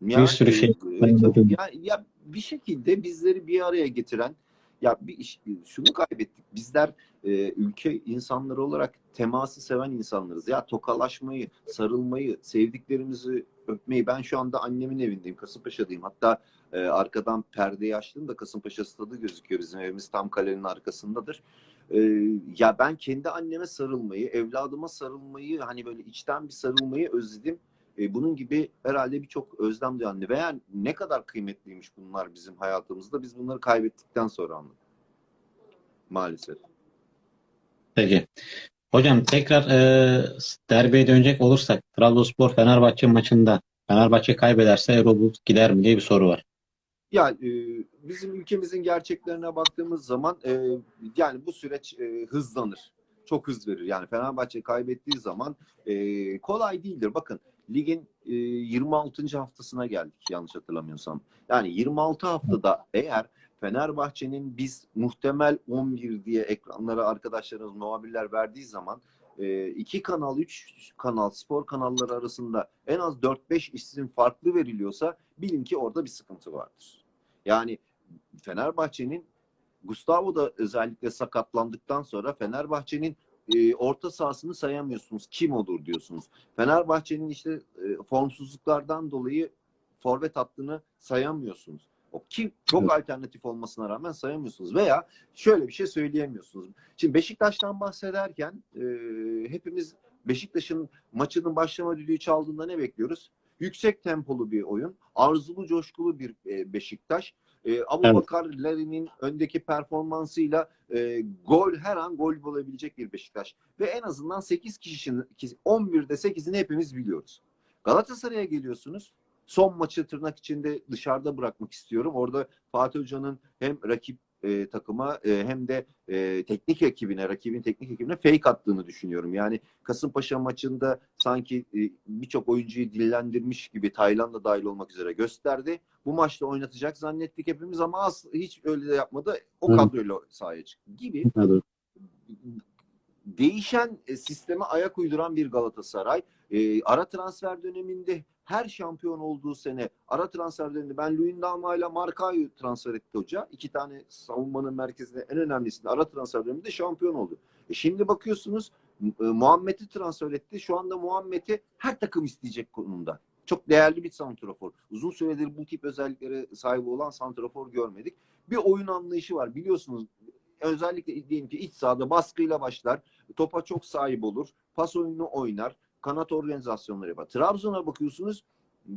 Yani, bir sürü şey. e, ya, ya bir şekilde bizleri bir araya getiren ya bir iş, şunu kaybettik. Bizler e, ülke insanları olarak teması seven insanlarız. Ya tokalaşmayı, sarılmayı, sevdiklerimizi öpmeyi. Ben şu anda annemin evindeyim. Kasımpaşa'dayım. Hatta e, arkadan perdeyi açtım da Kasımpaşa stadı gözüküyor. Bizim evimiz tam kalenin arkasındadır. E, ya ben kendi anneme sarılmayı, evladıma sarılmayı, hani böyle içten bir sarılmayı özledim. E, bunun gibi herhalde birçok özlem duyan veya ne kadar kıymetliymiş bunlar bizim hayatımızda biz bunları kaybettikten sonra anladık. Maalesef. Peki. Hocam tekrar e, derbiye dönecek olursak Trabzonspor Fenerbahçe maçında Fenerbahçe kaybederse Erol gider mi diye bir soru var. Ya e, bizim ülkemizin gerçeklerine baktığımız zaman e, yani bu süreç e, hızlanır. Çok hız verir. Yani Fenerbahçe kaybettiği zaman e, kolay değildir. Bakın ligin e, 26. haftasına geldik yanlış hatırlamıyorsam. Yani 26 haftada eğer Fenerbahçe'nin biz muhtemel 11 diye ekranlara arkadaşlarımız, muhabirler verdiği zaman e, iki kanal, üç kanal, spor kanalları arasında en az 4-5 isim farklı veriliyorsa bilin ki orada bir sıkıntı vardır. Yani Fenerbahçe'nin Gustavo da özellikle sakatlandıktan sonra Fenerbahçe'nin e, orta sahasını sayamıyorsunuz. Kim olur diyorsunuz. Fenerbahçe'nin işte e, formsuzluklardan dolayı forvet hattını sayamıyorsunuz. O ki çok Evet. alternatif olmasına rağmen sayamıyorsunuz. Veya şöyle bir şey söyleyemiyorsunuz. Şimdi Beşiktaş'tan bahsederken e, hepimiz Beşiktaş'ın maçının başlama düdüğü çaldığında ne bekliyoruz? Yüksek tempolu bir oyun, arzulu coşkulu bir e, Beşiktaş. E, Abu Evet. Bakar öndeki performansıyla e, gol her an gol bulabilecek bir Beşiktaş. Ve en azından 8 kişinin 11'de 8'ini hepimiz biliyoruz. Galatasaray'a geliyorsunuz. Son maçı tırnak içinde dışarıda bırakmak istiyorum. Orada Fatih Hoca'nın hem rakip e, takıma e, hem de e, teknik ekibine, rakibin teknik ekibine fake attığını düşünüyorum. Yani Kasımpaşa maçında sanki e, birçok oyuncuyu dillendirmiş gibi Tayland'da dahil olmak üzere gösterdi. Bu maçta oynatacak zannettik hepimiz ama az, hiç öyle de yapmadı. O kadroyla sahaya çıktı gibi Evet. değişen e, sisteme ayak uyduran bir Galatasaray. E, ara transfer döneminde her şampiyon olduğu sene ara transfer döneminde ben Luyendama ile Marka'yı transfer etti hoca. İki tane savunmanın merkezinde en önemlisinde ara transfer döneminde şampiyon oldu. E şimdi bakıyorsunuz e, Muhammed'i transfer etti. Şu anda Muhammed'i her takım isteyecek konumda. Çok değerli bir santrafor. Uzun süredir bu tip özelliklere sahip olan santrafor görmedik. Bir oyun anlayışı var. Biliyorsunuz özellikle diyelim ki iç sahada baskıyla başlar. Topa çok sahip olur. Pas oyununu oynar. Kanat organizasyonları yapar. Trabzon'a bakıyorsunuz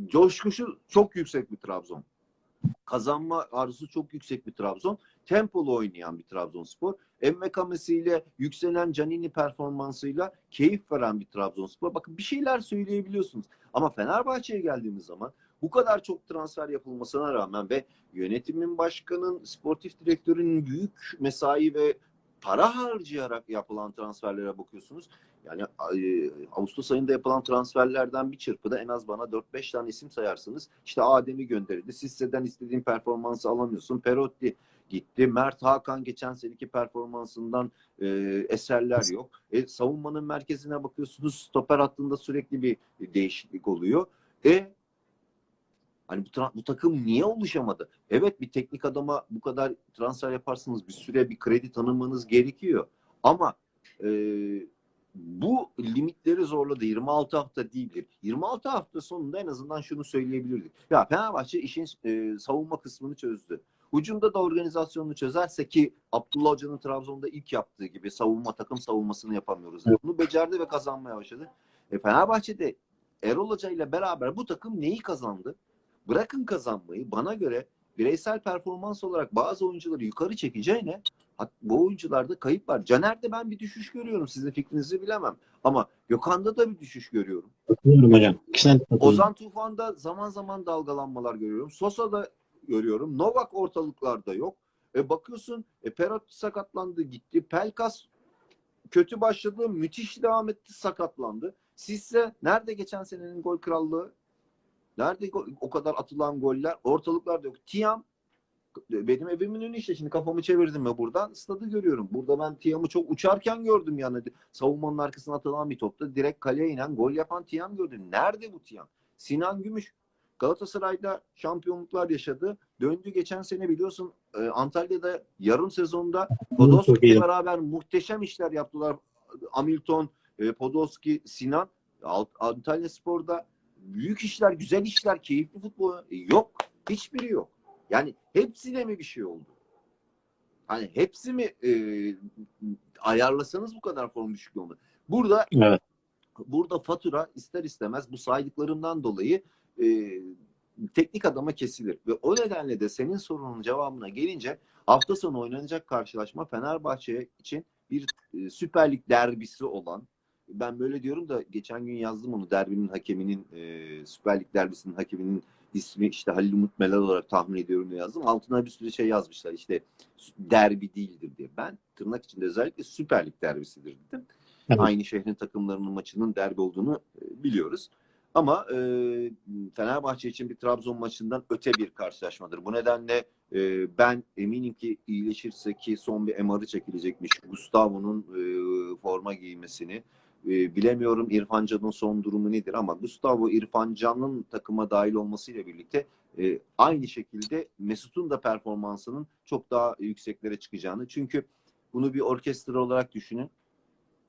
coşkusu çok yüksek bir Trabzon. Kazanma arzusu çok yüksek bir Trabzon. Tempolu oynayan bir Trabzonspor. Emmekame'siyle yükselen Canini performansıyla keyif veren bir Trabzonspor. Bakın bir şeyler söyleyebiliyorsunuz. Ama Fenerbahçe'ye geldiğimiz zaman bu kadar çok transfer yapılmasına rağmen ve yönetimin başkanın, sportif direktörünün büyük mesai ve para harcayarak yapılan transferlere bakıyorsunuz. Yani Ağustos ayında yapılan transferlerden bir çırpıda en az bana 4-5 tane isim sayarsınız. İşte Adem'i gönderildi. Sisse'den istediğin performansı alamıyorsun. Perotti gitti. Mert Hakan geçen seneki performansından e, eserler yok. E, savunmanın merkezine bakıyorsunuz. Stoper hattında sürekli bir değişiklik oluyor. E Hani bu, bu takım niye oluşamadı? Evet bir teknik adama bu kadar transfer yaparsınız bir süre bir kredi tanımanız gerekiyor. Ama e, bu limitleri zorladı. 26 hafta değildir. 26 hafta sonunda en azından şunu söyleyebilirdik. Ya Fenerbahçe işin e, savunma kısmını çözdü. Hücumda da organizasyonunu çözerse ki Abdullah Hoca'nın Trabzon'da ilk yaptığı gibi savunma takım savunmasını yapamıyoruz. Bunu becerdi ve kazanmaya başladı. E, Fenerbahçe'de Erol Hoca ile beraber bu takım neyi kazandı? Bırakın kazanmayı bana göre bireysel performans olarak bazı oyuncuları yukarı çekeceğine bu oyuncularda kayıp var. Caner'de ben bir düşüş görüyorum. Sizin fikrinizi bilemem. Ama Gökhan'da da bir düşüş görüyorum. Katılıyorum hocam. Katılıyorum. Ozan Tufan'da zaman zaman dalgalanmalar görüyorum. Sosa'da görüyorum. Novak ortalıklarda yok. E bakıyorsun e, Perotti sakatlandı gitti. Pelkas kötü başladı. Müthiş devam etti sakatlandı. Sizse nerede geçen senenin gol krallığı? Nerede o kadar atılan goller? Ortalıklarda yok. Tiam benim evimin önü işte şimdi kafamı çevirdim ve buradan stadı görüyorum. Burada ben Tiam'ı çok uçarken gördüm yani. Savunmanın arkasına atılan bir topta direkt kaleye inen gol yapan Tiam gördüm. Nerede bu Tiam? Sinan Gümüş Galatasaray'da şampiyonluklar yaşadı. Döndü geçen sene biliyorsun e, Antalya'da yarım sezonda Podolski'yle beraber muhteşem işler yaptılar. Hamilton, e, Podolski, Sinan. Antalya Spor'da büyük işler, güzel işler, keyifli futbol e, yok. Hiçbiri yok. Yani hepsine mi bir şey oldu? Hani hepsi mi e, ayarlasanız bu kadar form düşüklüğü olmadı. Burada Evet. burada fatura ister istemez bu saydıklarımdan dolayı e, teknik adama kesilir. Ve o nedenle de senin sorunun cevabına gelince hafta sonu oynanacak karşılaşma Fenerbahçe için bir e, Süper Lig derbisi olan ben böyle diyorum da geçen gün yazdım onu derbinin hakeminin e, Süper Lig derbisinin hakeminin ismi işte Halil Umut Melal olarak tahmin ediyorum diye yazdım. Altına bir sürü şey yazmışlar işte derbi değildir diye. Ben tırnak içinde özellikle Süper Lig derbisidir dedim. Evet. Aynı şehrin takımlarının maçının derbi olduğunu e, biliyoruz. Ama e, Fenerbahçe için bir Trabzon maçından öte bir karşılaşmadır. Bu nedenle e, ben eminim ki iyileşirse ki son bir MR'ı çekilecekmiş. Gustavo'nun e, forma giymesini e, bilemiyorum İrfan Can'ın son durumu nedir ama Gustavo İrfan Can'ın takıma dahil olmasıyla birlikte e, aynı şekilde Mesut'un da performansının çok daha yükseklere çıkacağını. Çünkü bunu bir orkestra olarak düşünün.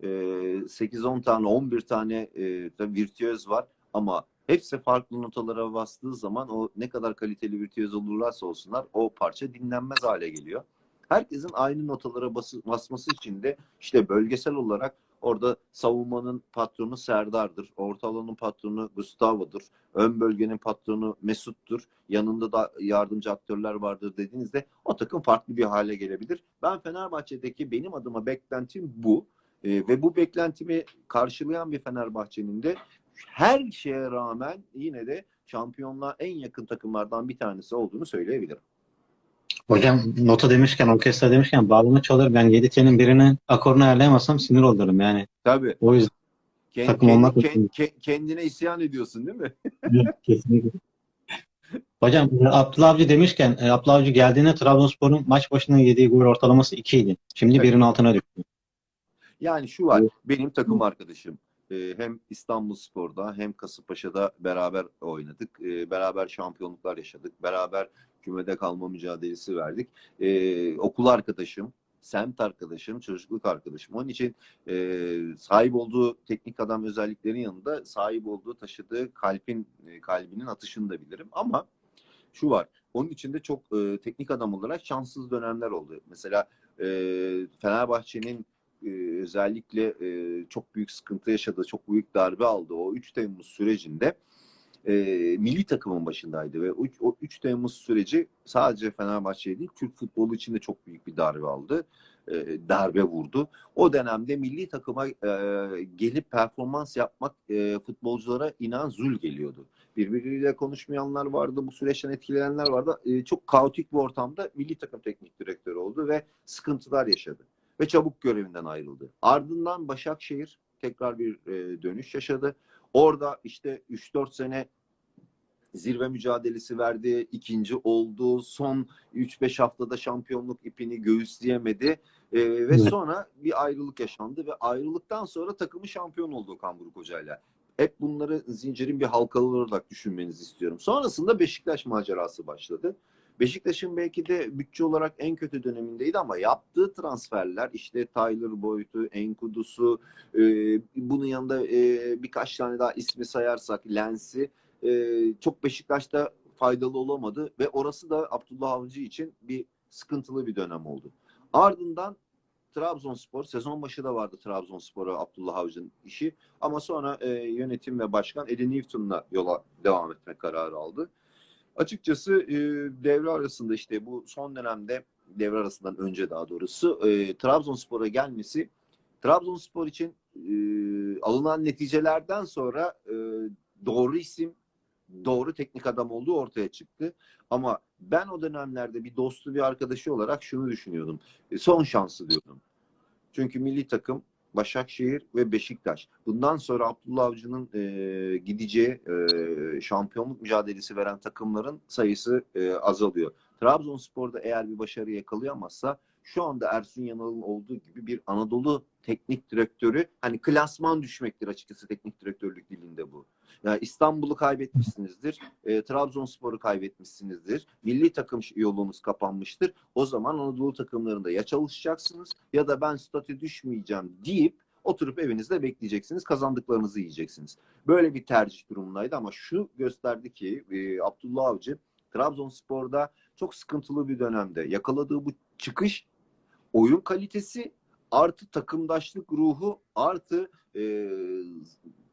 E, 8-10 tane 11 tane e, virtüöz var ama hepsi farklı notalara bastığı zaman o ne kadar kaliteli virtüöz olurlarsa olsunlar o parça dinlenmez hale geliyor. Herkesin aynı notalara bası- basması için de işte bölgesel olarak Orada savunmanın patronu Serdar'dır. Orta alanın patronu Gustavo'dur. Ön bölgenin patronu Mesut'tur. Yanında da yardımcı aktörler vardır dediğinizde o takım farklı bir hale gelebilir. Ben Fenerbahçe'deki benim adıma beklentim bu. Ee, ve bu beklentimi karşılayan bir Fenerbahçe'nin de her şeye rağmen yine de şampiyonluğa en yakın takımlardan bir tanesi olduğunu söyleyebilirim. Hocam nota demişken, orkestra demişken bağlama çalır. Ben 7 telin birini akorunu ayarlayamazsam sinir olurum yani. Tabii. O yüzden Kend- Takım kend- olmak kend- kendine isyan ediyorsun değil mi? kesinlikle. Hocam e, Abdullah Avcı demişken, e, Abdullah Avcı geldiğinde Trabzonspor'un maç başına yediği gol ortalaması 2 idi. Şimdi Evet. birin altına düştü. Yani şu var. Evet. Benim takım arkadaşım e, hem İstanbulspor'da hem Kasımpaşa'da beraber oynadık. E, Beraber şampiyonluklar yaşadık. Beraber kümede kalma mücadelesi verdik. E, Okul arkadaşım, semt arkadaşım, çocukluk arkadaşım. Onun için e, sahip olduğu teknik adam özelliklerin yanında sahip olduğu, taşıdığı kalbin e, kalbinin atışını da bilirim. Ama şu var. Onun içinde çok e, teknik adam olarak şanssız dönemler oldu. Mesela Fenerbahçe'nin e, özellikle e, çok büyük sıkıntı yaşadığı, çok büyük darbe aldı o 3 Temmuz sürecinde e, milli takımın başındaydı ve o, o 3 Temmuz süreci sadece Fenerbahçe değil, Türk futbolu için de çok büyük bir darbe aldı. Darbe vurdu. O dönemde milli takıma gelip performans yapmak futbolculara inan zul geliyordu. Birbiriyle konuşmayanlar vardı, bu süreçten etkilenenler vardı. Çok kaotik bir ortamda milli takım teknik direktörü oldu ve sıkıntılar yaşadı ve çabuk görevinden ayrıldı. Ardından Başakşehir tekrar bir e, dönüş yaşadı. Orada işte 3-4 sene zirve mücadelesi verdi. ikinci oldu. Son 3-5 haftada şampiyonluk ipini göğüsleyemedi. E, ve Evet. sonra bir ayrılık yaşandı ve ayrılıktan sonra takımı şampiyon oldu Okan Buruk Hoca'yla. Hep bunları zincirin bir halkalı olarak düşünmenizi istiyorum. Sonrasında Beşiktaş macerası başladı. Beşiktaş'ın belki de bütçe olarak en kötü dönemindeydi ama yaptığı transferler işte Tyler Boyd'u, Enkudu'su, e, bunun yanında e, birkaç tane daha ismi sayarsak Lens'i e, çok Beşiktaş'ta faydalı olamadı ve orası da Abdullah Avcı için bir sıkıntılı bir dönem oldu. Ardından Trabzonspor, sezon başı da vardı Trabzonspor'a Abdullah Avcı'nın işi ama sonra e, yönetim ve başkan Eddie Newton'la yola devam etme kararı aldı. Açıkçası e, devre arasında işte bu son dönemde devre arasından önce daha doğrusu e, Trabzonspor'a gelmesi Trabzonspor için e, alınan neticelerden sonra e, doğru isim, doğru teknik adam olduğu ortaya çıktı. Ama ben o dönemlerde bir dostu bir arkadaşı olarak şunu düşünüyordum. E, son şansı diyordum. Çünkü milli takım Başakşehir ve Beşiktaş. Bundan sonra Abdullah Avcı'nın e, gideceği e, şampiyonluk mücadelesi veren takımların sayısı e, azalıyor. Trabzonspor'da eğer bir başarı yakalayamazsa şu anda Ersun Yanal'ın olduğu gibi bir Anadolu teknik direktörü hani klasman düşmektir açıkçası teknik direktörlük dilinde bu. Yani İstanbul'u kaybetmişsinizdir, e, Trabzonspor'u kaybetmişsinizdir, milli takım yolunuz kapanmıştır. O zaman Anadolu takımlarında ya çalışacaksınız ya da ben statü düşmeyeceğim deyip oturup evinizde bekleyeceksiniz, kazandıklarınızı yiyeceksiniz. Böyle bir tercih durumundaydı ama şu gösterdi ki e, Abdullah Avcı Trabzonspor'da çok sıkıntılı bir dönemde yakaladığı bu çıkış oyun kalitesi artı takımdaşlık ruhu artı e,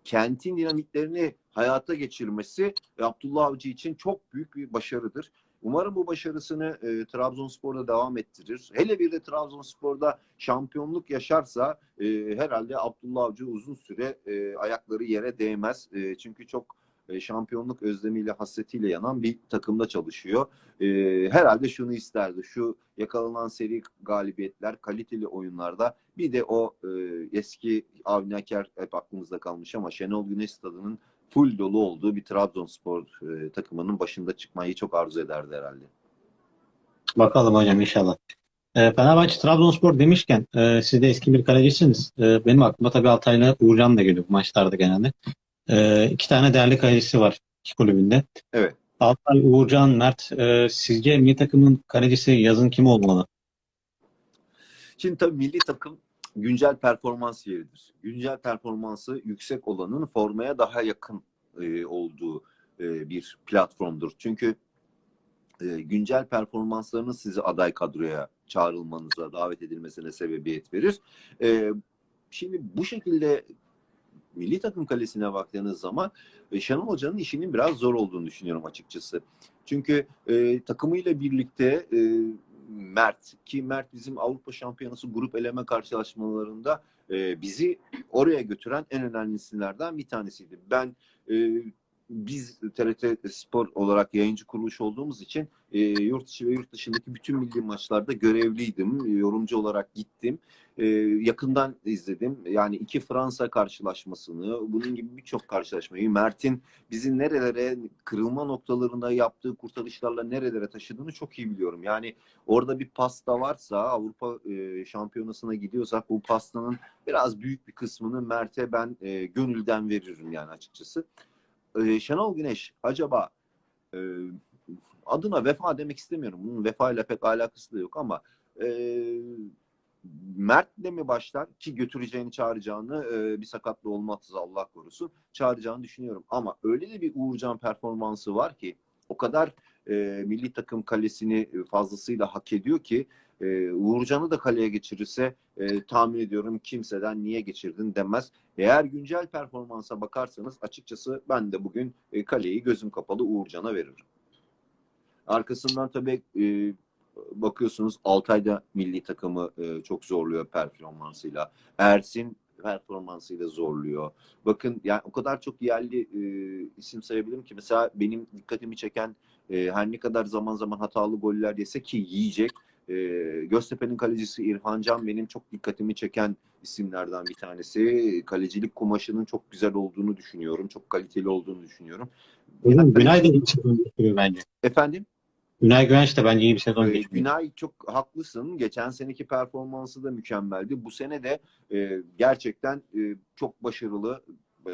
kentin dinamiklerini hayata geçirmesi Abdullah Avcı için çok büyük bir başarıdır. Umarım bu başarısını e, Trabzonspor'da devam ettirir. Hele bir de Trabzonspor'da şampiyonluk yaşarsa e, herhalde Abdullah Avcı uzun süre e, ayakları yere değmez. E, çünkü çok e, şampiyonluk özlemiyle, hasretiyle yanan bir takımda çalışıyor. E, herhalde şunu isterdi. Şu yakalanan seri galibiyetler, kaliteli oyunlarda bir de o e, eski Avni Aker hep aklımızda kalmış ama Şenol Güneş stadının full dolu olduğu bir Trabzonspor e, takımının başında çıkmayı çok arzu ederdi herhalde. Bakalım hocam inşallah. E, Fenerbahçe Trabzonspor demişken e, siz de eski bir kalecisiniz. E, benim aklıma tabii Altay'la Uğurcan da geliyor bu maçlarda genelde. E, iki tane değerli kalecisi var iki kulübünde. Evet. Altay, Uğurcan, Mert. E, sizce milli takımın kalecisi yazın kim olmalı? Şimdi tabii milli takım güncel performans yeridir. Güncel performansı yüksek olanın formaya daha yakın e, olduğu e, bir platformdur. Çünkü e, güncel performanslarınız sizi aday kadroya çağrılmanıza, davet edilmesine sebebiyet verir. E, şimdi bu şekilde milli takım kalesine baktığınız zaman e, Şenol Hoca'nın işinin biraz zor olduğunu düşünüyorum açıkçası. Çünkü e, takımıyla birlikte e, Mert ki Mert bizim Avrupa Şampiyonası grup eleme karşılaşmalarında e, bizi oraya götüren en önemli isimlerden bir tanesiydi. Ben e, biz TRT Spor olarak yayıncı kuruluş olduğumuz için e, yurt içi ve yurt dışındaki bütün milli maçlarda görevliydim. E, yorumcu olarak gittim. E, yakından izledim. Yani iki Fransa karşılaşmasını, bunun gibi birçok karşılaşmayı, Mert'in bizi nerelere, kırılma noktalarında yaptığı kurtarışlarla nerelere taşıdığını çok iyi biliyorum. Yani orada bir pasta varsa, Avrupa e, Şampiyonası'na gidiyorsak bu pastanın biraz büyük bir kısmını Mert'e ben e, gönülden veririm yani açıkçası. E, Şenol Güneş acaba e, adına vefa demek istemiyorum. Bunun vefa ile pek alakası da yok ama e, Mert'le mi başlar ki götüreceğini çağıracağını e, bir sakatlı olmazsa Allah korusun çağıracağını düşünüyorum. Ama öyle de bir Uğurcan performansı var ki o kadar e, milli takım kalesini fazlasıyla hak ediyor ki e, Uğurcan'ı da kaleye geçirirse e, tahmin ediyorum kimseden niye geçirdin demez. Eğer güncel performansa bakarsanız açıkçası ben de bugün e, kaleyi gözüm kapalı Uğurcan'a veririm. Arkasından tabii e, bakıyorsunuz Altay'da milli takımı e, çok zorluyor performansıyla. Ersin performansıyla zorluyor. Bakın yani o kadar çok yerli e, isim sayabilirim ki mesela benim dikkatimi çeken e, her ne kadar zaman zaman hatalı goller yese ki yiyecek. E, Göztepe'nin kalecisi İrfan Can benim çok dikkatimi çeken isimlerden bir tanesi. Kalecilik kumaşının çok güzel olduğunu düşünüyorum. Çok kaliteli olduğunu düşünüyorum. Hocam Günay da bence. Efendim? Günay Güvenç de bence iyi bir sezon Ee, geçiriyor. Günay çok haklısın. Geçen seneki performansı da mükemmeldi. Bu sene de e, gerçekten e, çok başarılı, e,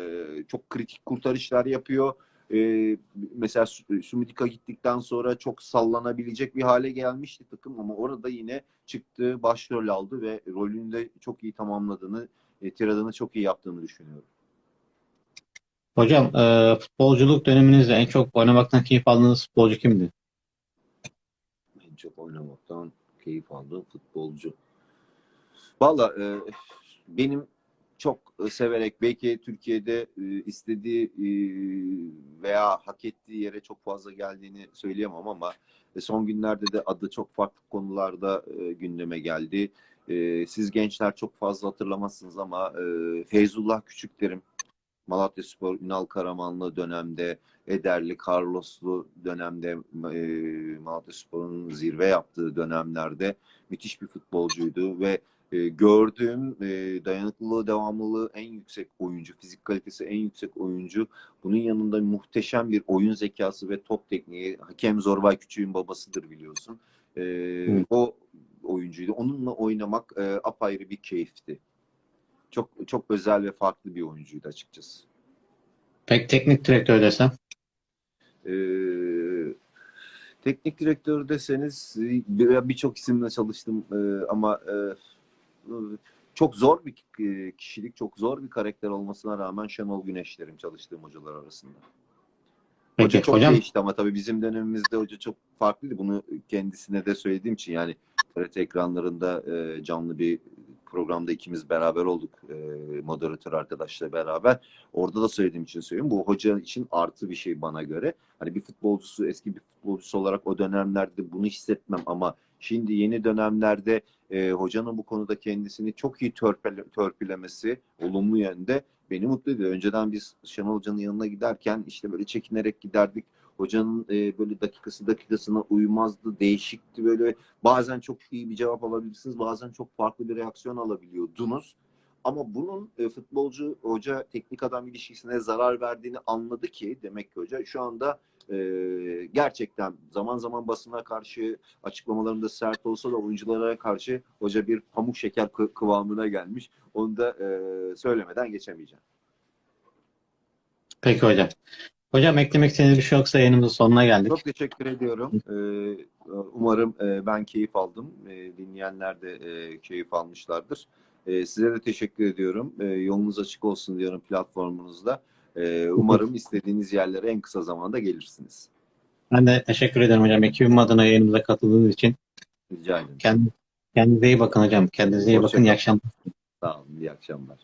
çok kritik kurtarışlar yapıyor. E, mesela Sü- Sumidika gittikten sonra çok sallanabilecek bir hale gelmişti takım ama orada yine çıktı, başrol aldı ve rolünü de çok iyi tamamladığını, e, tiradını çok iyi yaptığını düşünüyorum. Hocam e, futbolculuk döneminizde en çok oynamaktan keyif aldığınız futbolcu kimdi? Çok oynamaktan keyif aldığım futbolcu. Valla e, benim çok e, severek belki Türkiye'de e, istediği e, veya hak ettiği yere çok fazla geldiğini söyleyemem ama e, son günlerde de adı çok farklı konularda e, gündeme geldi. E, siz gençler çok fazla hatırlamazsınız ama e, Feyzullah Küçüklerim Malatya Spor, Ünal Karamanlı dönemde, Ederli, Carloslu dönemde e, Malatya Spor'un zirve yaptığı dönemlerde müthiş bir futbolcuydu ve e, gördüğüm e, dayanıklılığı, devamlılığı en yüksek oyuncu, fizik kalitesi en yüksek oyuncu. Bunun yanında muhteşem bir oyun zekası ve top tekniği. Hakem Zorbay Küçük'ün babasıdır biliyorsun. E, Hı. O oyuncuydu. Onunla oynamak e, apayrı bir keyifti. Çok çok özel ve farklı bir oyuncuydu açıkçası. Pek teknik direktör desem. Ee, teknik direktör deseniz e, bir- birçok isimle çalıştım e, ama e, çok zor bir e, kişilik, çok zor bir karakter olmasına rağmen Şenol Güneş derim çalıştığım hocalar arasında. Hoca Peki çok hocam değişti ama tabii bizim dönemimizde hoca çok farklıydı. Bunu kendisine de söylediğim için yani TRT ekranlarında e, canlı bir programda ikimiz beraber olduk. E, moderatör arkadaşla beraber. Orada da söylediğim için söylüyorum. Bu hoca için artı bir şey bana göre. Hani bir futbolcusu, eski bir futbolcusu olarak o dönemlerde bunu hissetmem ama şimdi yeni dönemlerde e, hocanın bu konuda kendisini çok iyi törpele, törpülemesi olumlu yönde beni mutlu ediyor. Önceden biz Şenol Hoca'nın yanına giderken işte böyle çekinerek giderdik. Hocanın e, böyle dakikası dakikasına uymazdı, değişikti böyle. Bazen çok iyi bir cevap alabilirsiniz, bazen çok farklı bir reaksiyon alabiliyordunuz. Ama bunun e, futbolcu hoca teknik adam ilişkisine zarar verdiğini anladı ki demek ki hoca şu anda e, gerçekten zaman zaman basına karşı açıklamalarında sert olsa da oyunculara karşı hoca bir pamuk şeker kı- kıvamına gelmiş. Onu da e, söylemeden geçemeyeceğim. peki hocam. Hocam eklemek istediğiniz bir şey yoksa yayınımızın sonuna geldik. Çok teşekkür ediyorum. Ee, umarım e, ben keyif aldım. E, dinleyenler de e, keyif almışlardır. E, size de teşekkür ediyorum. E, yolunuz açık olsun diyorum platformunuzda. E, umarım istediğiniz yerlere en kısa zamanda gelirsiniz. Ben de teşekkür ederim hocam. Ekibim adına yayınımıza katıldığınız için. Rica ederim. Kend- Kendinize iyi bakın hocam. Kendinize iyi bakın. İyi Hoşça akşamlar. Sağ olun. İyi akşamlar.